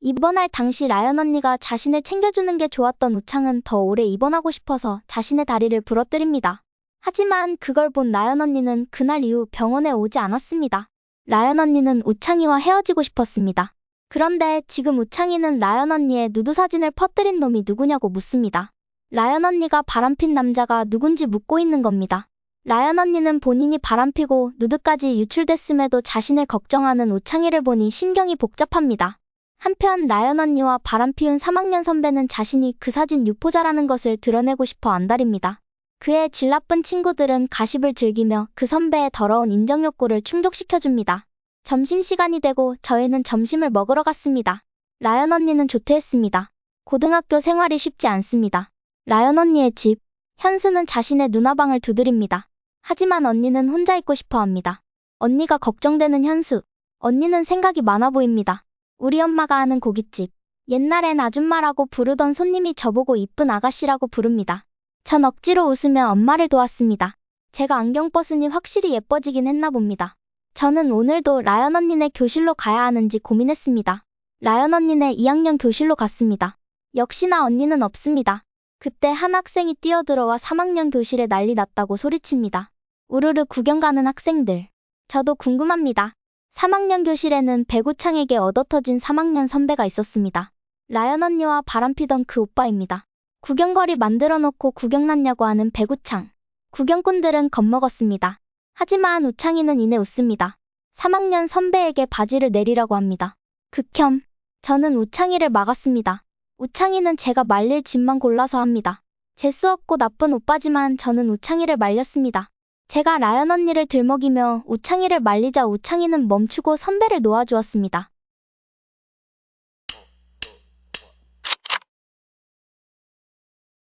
입원할 당시 라연 언니가 자신을 챙겨주는 게 좋았던 우창은 더 오래 입원하고 싶어서 자신의 다리를 부러뜨립니다. 하지만 그걸 본 라연 언니는 그날 이후 병원에 오지 않았습니다. 라연 언니는 우창이와 헤어지고 싶었습니다. 그런데 지금 우창이는 라연 언니의 누드 사진을 퍼뜨린 놈이 누구냐고 묻습니다. 라연 언니가 바람핀 남자가 누군지 묻고 있는 겁니다. 라연 언니는 본인이 바람피고 누드까지 유출됐음에도 자신을 걱정하는 우창이를 보니 심경이 복잡합니다. 한편 라연 언니와 바람피운 3학년 선배는 자신이 그 사진 유포자라는 것을 드러내고 싶어 안달입니다. 그의 질 나쁜 친구들은 가십을 즐기며 그 선배의 더러운 인정 욕구를 충족시켜줍니다. 점심시간이 되고 저희는 점심을 먹으러 갔습니다. 라연 언니는 조퇴했습니다. 고등학교 생활이 쉽지 않습니다. 라연 언니의 집, 현수는 자신의 누나방을 두드립니다. 하지만 언니는 혼자 있고 싶어 합니다. 언니가 걱정되는 현수. 언니는 생각이 많아 보입니다. 우리 엄마가 하는 고깃집. 옛날엔 아줌마라고 부르던 손님이 저보고 이쁜 아가씨라고 부릅니다. 전 억지로 웃으며 엄마를 도왔습니다. 제가 안경 벗으니 확실히 예뻐지긴 했나 봅니다. 저는 오늘도 라연 언니네 교실로 가야 하는지 고민했습니다. 라연 언니네 2학년 교실로 갔습니다. 역시나 언니는 없습니다. 그때 한 학생이 뛰어들어와 3학년 교실에 난리 났다고 소리칩니다. 우르르 구경 가는 학생들. 저도 궁금합니다. 3학년 교실에는 배구창에게 얻어터진 3학년 선배가 있었습니다. 라연 언니와 바람피던 그 오빠입니다. 구경거리 만들어 놓고 구경 났냐고 하는 배구창. 구경꾼들은 겁먹었습니다. 하지만 우창이는 이내 웃습니다. 3학년 선배에게 바지를 내리라고 합니다. 극혐. 저는 우창이를 막았습니다. 우창이는 제가 말릴 짓만 골라서 합니다. 재수 없고 나쁜 오빠지만 저는 우창이를 말렸습니다. 제가 라연 언니를 들먹이며 우창이를 말리자 우창이는 멈추고 선배를 놓아주었습니다.